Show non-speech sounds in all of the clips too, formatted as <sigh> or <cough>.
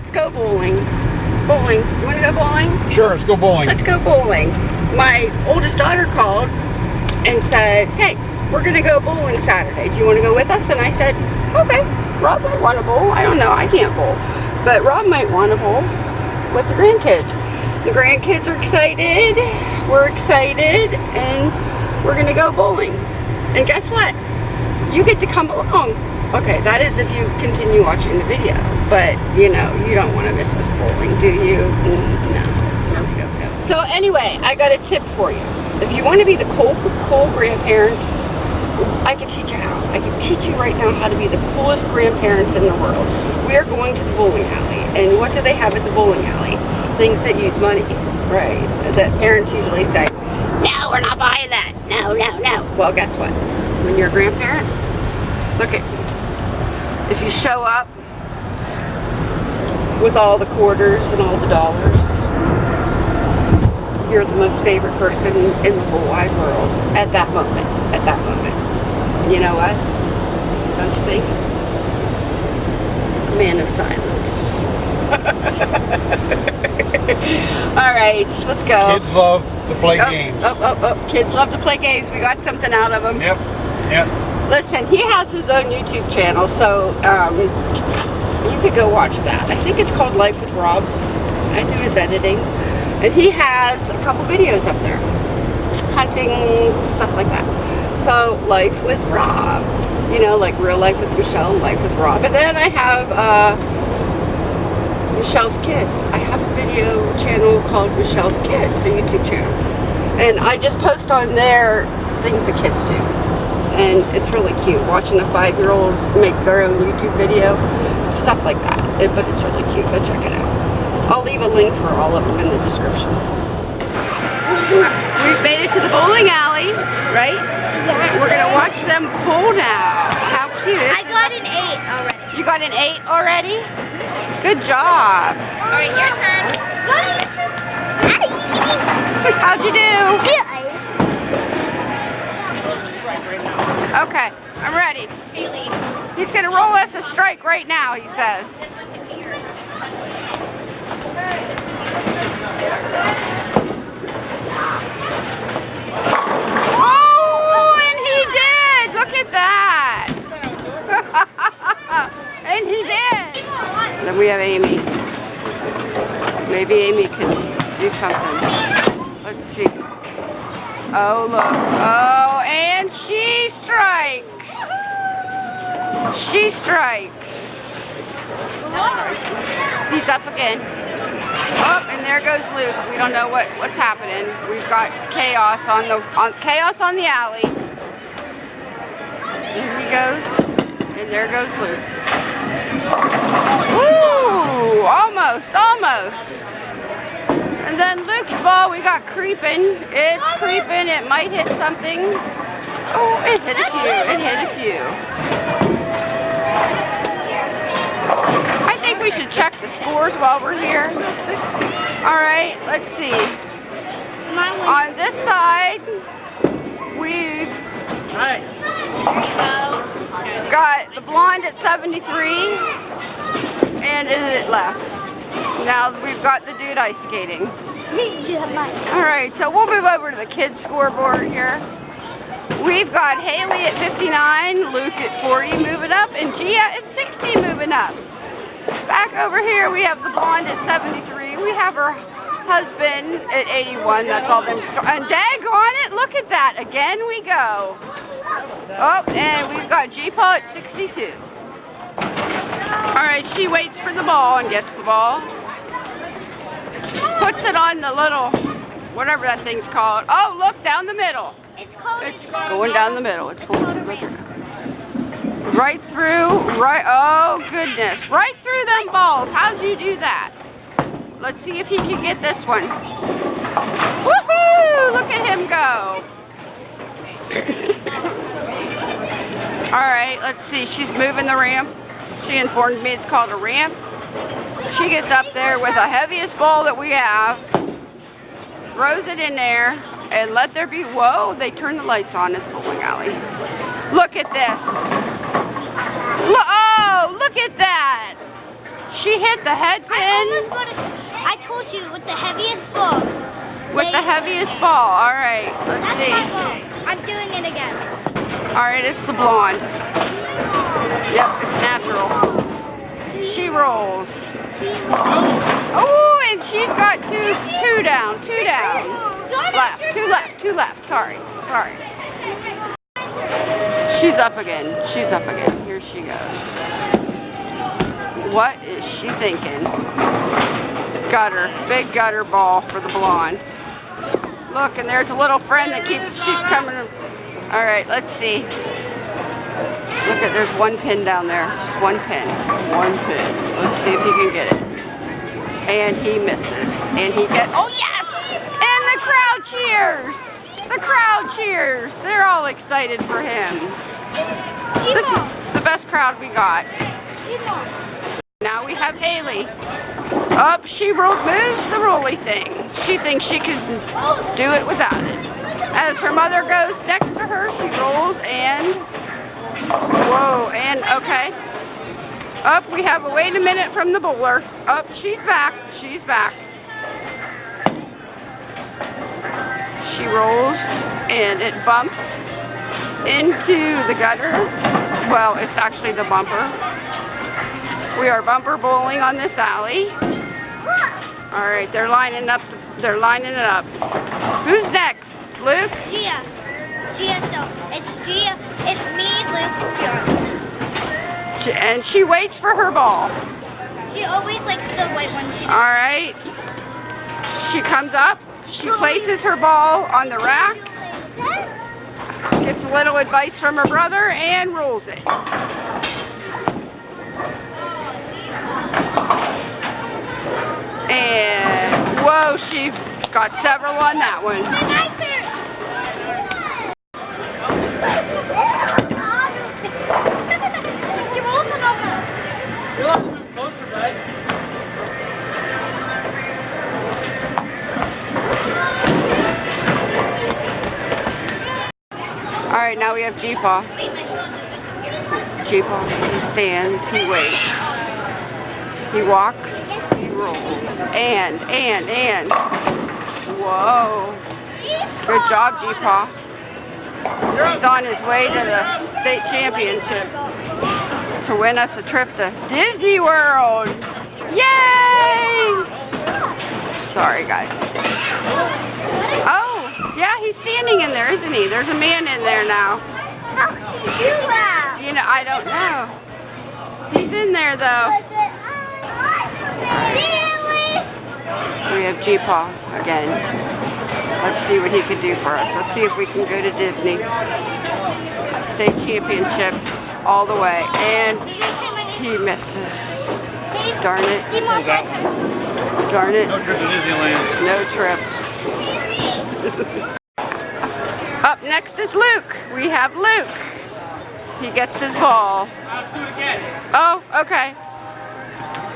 let's go bowling. Bowling. You want to go bowling? Sure, let's go bowling. Let's go bowling. My oldest daughter called and said, hey, we're going to go bowling Saturday. Do you want to go with us? And I said, okay. Rob might want to bowl. I don't know. I can't bowl. But Rob might want to bowl with the grandkids. The grandkids are excited. We're excited. And we're going to go bowling. And guess what? You get to come along. Okay, that is if you continue watching the video. But, you know, you don't want to miss us bowling, do you? Mm, no. So anyway, I got a tip for you. If you want to be the cool, cool grandparents, I can teach you how. I can teach you right now how to be the coolest grandparents in the world. We are going to the bowling alley. And what do they have at the bowling alley? Things that use money, right? That parents usually say, no, we're not buying that. No, no, no. Well, guess what? When you're a grandparent, look at, if you show up with all the quarters and all the dollars, you're the most favorite person in the whole wide world at that moment, at that moment. You know what? Don't you think? Man of silence. <laughs> All right, let's go. Kids love to play oh, games. Oh, oh, oh. Kids love to play games. We got something out of them. Yep, yep. Listen, he has his own YouTube channel, so um, you could go watch that. I think it's called Life with Rob. I do his editing. And he has a couple videos up there. Hunting, stuff like that. So, Life with Rob. You know, like Real Life with Michelle, Life with Rob. And then I have uh, Michelle's Kids. I have a video channel called Michelle's Kids, a YouTube channel. And I just post on there things the kids do. And it's really cute, watching a five-year-old make their own YouTube video. Stuff like that. It, but it's really cute. Go check it out. I'll leave a link for all of them in the description. We've made it to the bowling alley, right? Yeah. We're gonna watch them pull now. How cute. I got an eight already. You got an eight already? Good job. All right, your turn. How'd you do? Okay, I'm ready. Haley. He's gonna roll us a strike right now, he says. Oh, and he did! Look at that! <laughs> and he did! Then we have Amy. Maybe Amy can do something. Let's see. Oh, look. Oh, and she strikes. She strikes. He's up again. Up and there goes Luke. We don't know what, what's happening. We've got chaos on the on chaos on the alley. There he goes. And there goes Luke. Ooh, almost, almost. And then Luke's ball, we got creeping. It's creeping. It might hit something. Oh, it hit a few. It hit a few. I think we should check the scores while we're here. All right, let's see. On this side, we've got the blonde at 73 and is it left. Now we've got the dude ice skating. All right, so we'll move over to the kids scoreboard here. We've got Haley at 59, Luke at 40 moving up, and Gia at 60 moving up. Back over here we have the blonde at 73. We have her husband at 81. That's all them. And dag on it, look at that. Again we go. Oh, and we've got G-Paw at 62. All right, she waits for the ball and gets the ball. Puts it on the little, whatever that thing's called. Oh, look, down the middle. It's called. It's going down the middle. It's going right through, right, oh goodness, right through them balls. How'd you do that? Let's see if he can get this one. Woohoo! Look at him go. <coughs> All right, let's see. She's moving the ramp. She informed me it's called a ramp. She gets up there with the heaviest ball that we have, throws it in there, and let there be, whoa, they turn the lights on at the bowling alley. Look at this. Lo- oh, look at that. she hit the head I pin got. I told you with the heaviest ball. with the heaviest ball. All right, let's That's see. I'm doing it again. All right, it's the blonde. Yep, it's natural. Rolls. Oh, and she's got two, two down, two down. Left, two left, two left. Sorry, sorry. She's up again. She's up again. Here she goes. What is she thinking? Gutter, big gutter ball for the blonde. Look, and there's a little friend that keeps, she's coming. All right, let's see. Look at, there's one pin down there. Just one pin. One pin. Let's see if he can get it. And he misses. And he get, oh yes! And the crowd cheers! The crowd cheers! They're all excited for him. This is the best crowd we got. Now we have Haley. Up, she ro moves the rolly thing. She thinks she can do it without it. As her mother goes next to her, she rolls and whoa, and okay. Up, we have a wait a minute from the bowler. Up, she's back. She's back. She rolls and it bumps into the gutter. Well, it's actually the bumper. We are bumper bowling on this alley. All right, they're lining up. They're lining it up. Who's next? Luke? Gia. It's me, Luke. And she waits for her ball. She always likes the white one. All right. She comes up. She places her ball on the rack. Gets a little advice from her brother and rolls it. And whoa, she got several on that one. All right, now we have G-Paw. G-Paw, he stands, he waits. He walks, he rolls, and, and, and. Whoa. Good job, G-Paw. He's on his way to the state championship to win us a trip to Disney World. Yay! Sorry, guys. Yeah, he's standing in there, isn't he? There's a man in there now. How You laugh. You know, I don't know. He's in there, though. We have G-Paw again. Let's see what he can do for us. Let's see if we can go to Disney. State championships all the way. And he misses. Darn it. Hold that one. Darn it. No trip to Disneyland. No trip. <laughs> Next is Luke. We have Luke. He gets his ball. Let's do it again. Oh, okay.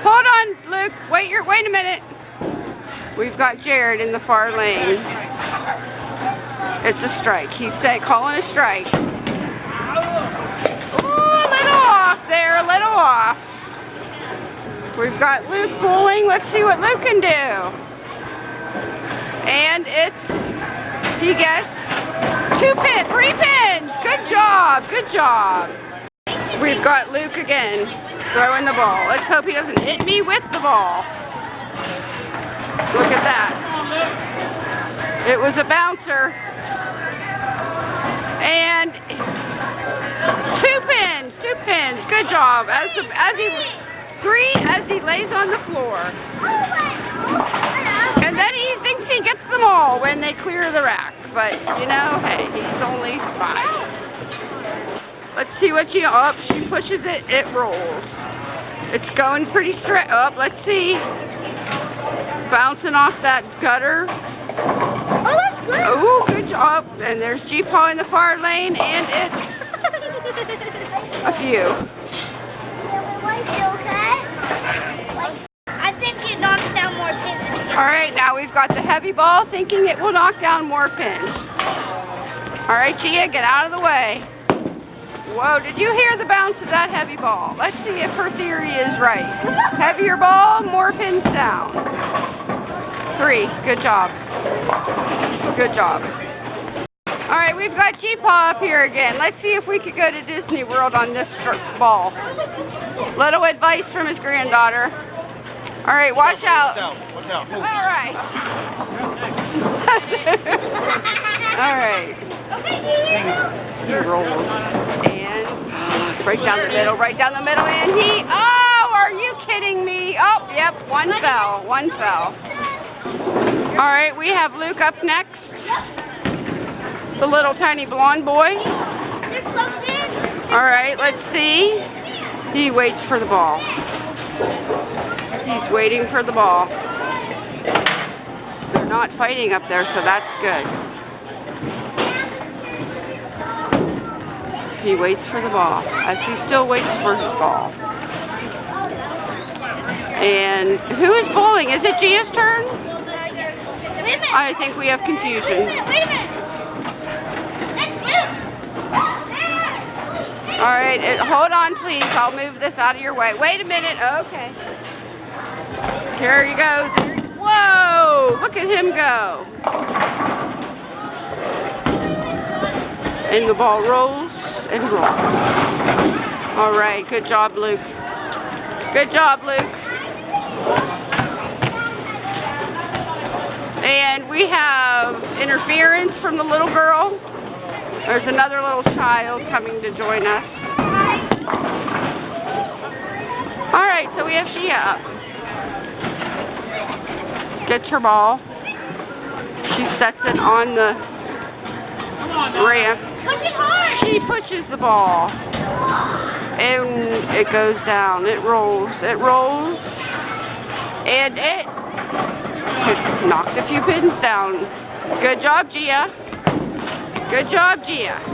Hold on, Luke. Wait your wait a minute. We've got Jared in the far lane. It's a strike. He's say, calling a strike. Ooh, a little off there, a little off. We've got Luke bowling. Let's see what Luke can do. And it's, he gets two pin, three pins. Good job, good job. We've got Luke again throwing the ball. Let's hope he doesn't hit me with the ball. Look at that. It was a bouncer. And two pins, two pins. Good job. As the as he three as he lays on the floor. And then he thinks he gets them all when they clear the rack. But you know, hey, he's only five. Let's see what she up. she pushes it. It rolls. It's going pretty straight up. Let's see. Bouncing off that gutter. Oh, that's good. Oh, good job. And there's G-Paw in the far lane, and it's <laughs> a few. I think it knocks down more pins. All right, we've got the heavy ball, thinking it will knock down more pins. All right, Gia, get out of the way. Whoa, did you hear the bounce of that heavy ball? Let's see if her theory is right. Heavier ball, more pins down. Three, good job. Good job. All right, we've got G-Paw up here again. Let's see if we could go to Disney World on this ball. Little advice from his granddaughter. All right, watch out. Watch out. All right. <laughs> All right. He rolls and right down the middle, right down the middle, and he. Oh, are you kidding me? Oh, yep, one fell, one fell. All right, we have Luke up next, the little tiny blonde boy. All right, let's see. He waits for the ball. He's waiting for the ball. They're not fighting up there, so that's good. He waits for the ball, as he still waits for his ball. And who is bowling? Is it Gia's turn? I think we have confusion. Wait a. All right, hold on, please. I'll move this out of your way. Wait a minute. Okay. Here he goes. Whoa! Look at him go. And the ball rolls and rolls. All right, good job, Luke. Good job, Luke. And we have interference from the little girl. There's another little child coming to join us. All right, so we have Gia up. Gets her ball. She sets it on the on ramp. Push. She pushes the ball. And it goes down. It rolls. It rolls. And it, it knocks a few pins down. Good job, Gia. Good job, Gia.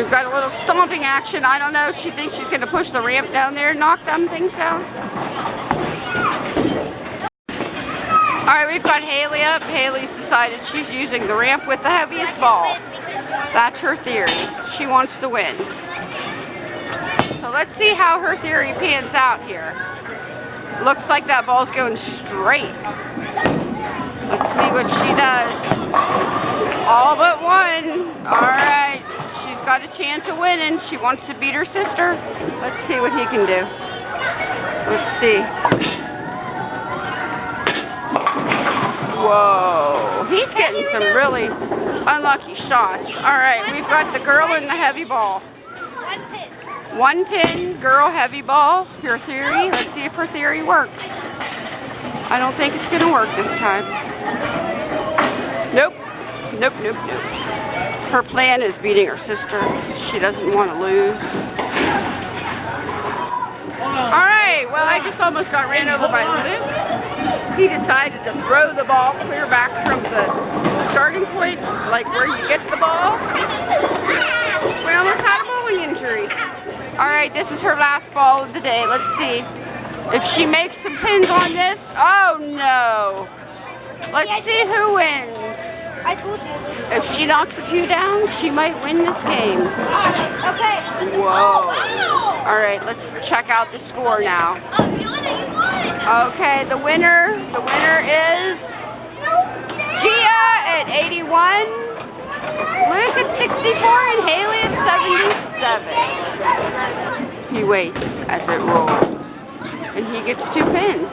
We've got a little stomping action. I don't know. She thinks she's going to push the ramp down there and knock them things down. All right, we've got Haley up. Haley's decided she's using the ramp with the heaviest ball. That's her theory. She wants to win. So let's see how her theory pans out here. Looks like that ball's going straight. Let's see what she does. All but one. All right. Chance of winning. She wants to beat her sister. Let's see what he can do. Let's see. Whoa. He's getting some really unlucky shots. All right. We've got the girl in the heavy ball. One pin. Girl, heavy ball. your theory. Let's see if her theory works. I don't think it's going to work this time. Nope. Nope, nope, nope. Her plan is beating her sister. She doesn't want to lose. All right. Well, I just almost got ran over by Luke. He decided to throw the ball clear back from the starting point, like where you get the ball. We almost had a bowling injury. All right, this is her last ball of the day. Let's see if she makes some pins on this. Oh no! Let's see who wins. I told you. If she knocks a few down, she might win this game. Okay. Whoa! Oh, wow. All right, let's check out the score now. Oh, Fiona, you won. Okay, the winner, the winner is Gia at 81, Luke at 64, and Haley at 77. He waits as it rolls, and he gets two pins.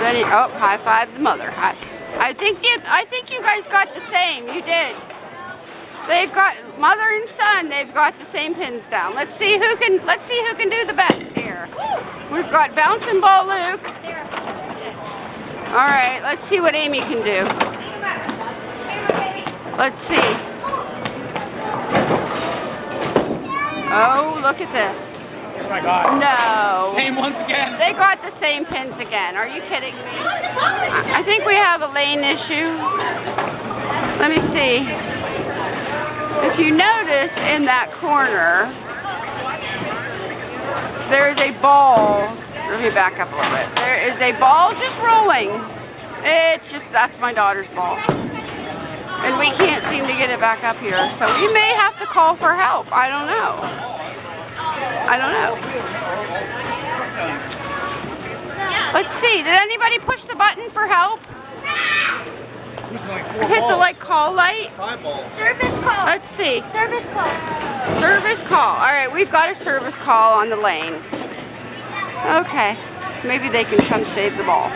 Then he, oh, high five the mother. I, I think you, I think you guys got the same. You did. They've got mother and son. They've got the same pins down. Let's see who can. Let's see who can do the best here. We've got bouncing ball Luke. All right, let's see what Amy can do. Let's see. Oh, look at this. Oh my god. No. Same once again. They got the same pins again. Are you kidding me? I I think we have a lane issue. Let me see. If you notice in that corner, there is a ball. Let me back up a little bit. There is a ball just rolling. It's just, that's my daughter's ball. And we can't seem to get it back up here. So we may have to call for help. I don't know. I don't know. Let's see. Did anybody push the button for help? Hit the like call light? Service call. Let's see. Service call. Service call. All right, we've got a service call on the lane. Okay, maybe they can come save the ball.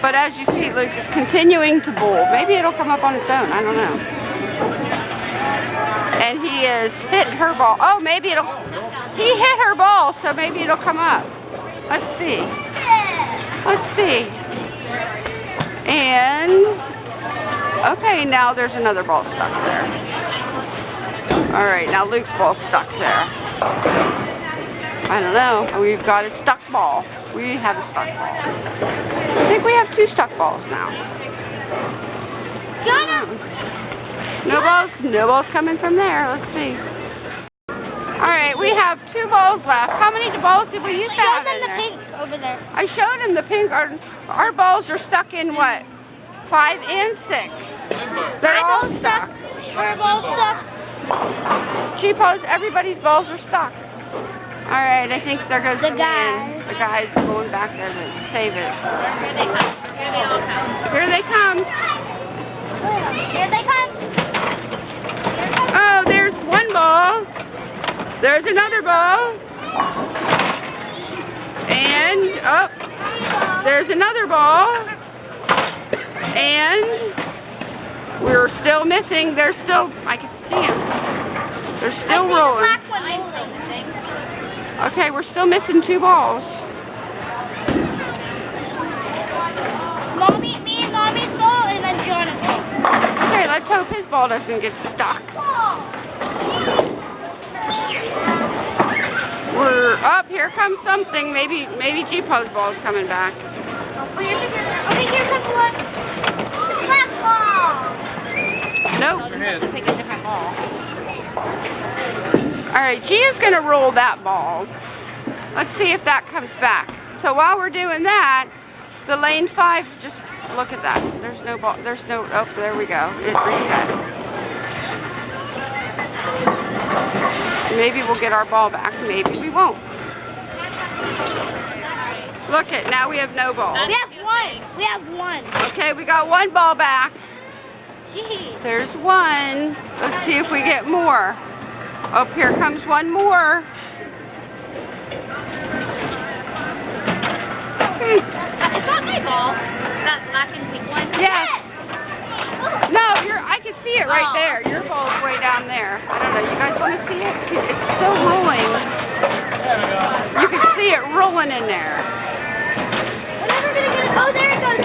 But as you see, Luke is continuing to bowl. Maybe it'll come up on its own. I don't know. And he is hitting her ball. Oh, maybe it'll. He hit her ball, so maybe it'll come up. Let's see. Let's see. And okay, now there's another ball stuck there. All right, now Luke's ball stuck there. I don't know. We've got a stuck ball. We have a stuck ball. I think we have two stuck balls now. Jonah. Hmm. No balls, no balls coming from there. Let's see. All right, we have two balls left. How many balls did we use to Show them in the there? pink over there. I showed him the pink. Our, our balls are stuck in what? Five and six. They're all stuck. Her ball's stuck. Cheapos, everybody's balls are stuck. All right, I think there goes The the, guy. man. The guy's going back there to save it. Here they come. Here they come. Here they come. Here they come. Oh, there's one ball. There's another ball. And up. there's another ball. And we're still missing. They're still, I can see them. They're still I see the rolling. moving. Okay, we're still missing two balls. Mommy, me and mommy's ball, and then Jonathan. Okay, let's hope his ball doesn't get stuck. We're up. Here comes something. Maybe, maybe G-Paw's ball's coming back. Okay, here comes oh, one. Black ball. Nope. just have to pick a different ball. All right, Gia's gonna roll that ball. Let's see if that comes back. So while we're doing that, the lane five, just look at that. There's no ball, there's no, oh, there we go. It reset. Maybe we'll get our ball back, maybe we won't. Look it, now we have no ball. We have one. We have one. Okay, we got one ball back. Jeez. There's one. Let's see if we get more. Up here comes one more. Hmm, Is that my ball? That black and pink one? Yes. No, you're. I can see it right there. Your ball's way down there. I don't know. You guys want to see it? It's still rolling. You can see it rolling in there. We're never gonna get it. Oh, there it goes.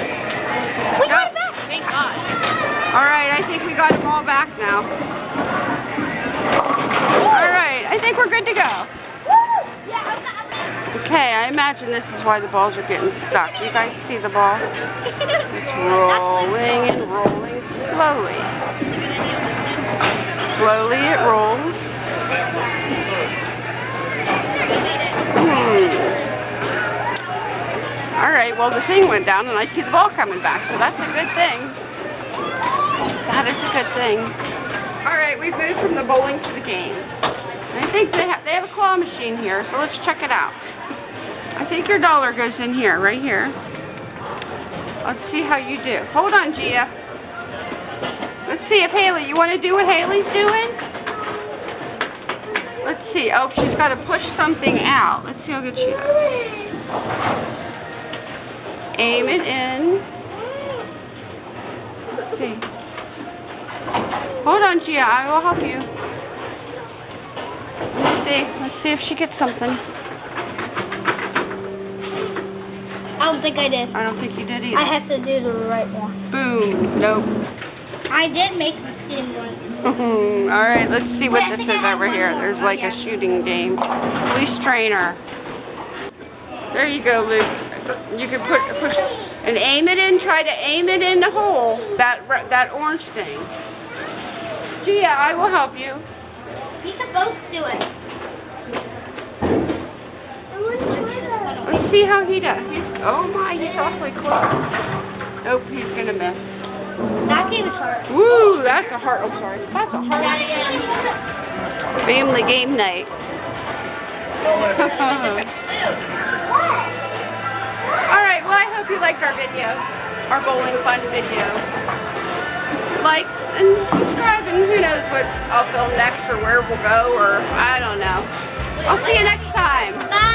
We got it back. Thank God. All right, I think we got them all back now. All right, I think we're good to go. Yeah, I'm not. I'm not. Okay, I imagine this is why the balls are getting stuck. You guys see the ball? <laughs> It's rolling and rolling slowly. Slowly it rolls. Hmm. All right, well the thing went down and I see the ball coming back, so that's a good thing. That is a good thing. All right, we've moved from the bowling to the games. I think they, ha they have a claw machine here, so let's check it out. I think your dollar goes in here, right here. Let's see how you do. Hold on, Gia. Let's see if Haley, you want to do what Haley's doing? Let's see. Oh, she's got to push something out. Let's see how good she does. Aim it in. Let's see. Hold on, Gia. I will help you. Let's see. Let's see if she gets something. I don't think I did. I don't think you did either. I have to do the right one. Boom. Nope. I did make the skin once. <laughs> All right, let's see what this is think I have over here. more. There's Oh, like yeah. a shooting game. Police trainer. There you go, Luke. You can put push and aim it in. Try to aim it in the hole. That that orange thing. Gia, I will help you. We can both do it. Let's see how he does. He's oh my, he's awfully close. Nope, he's gonna miss. That game is hard. Woo, that's a hard. Oh, sorry. That's a hard That family game night. <laughs> All right. Well, I hope you liked our video, our bowling fun video. Like and subscribe, and who knows what I'll film next or where we'll go, or I don't know. I'll see you next time. Bye.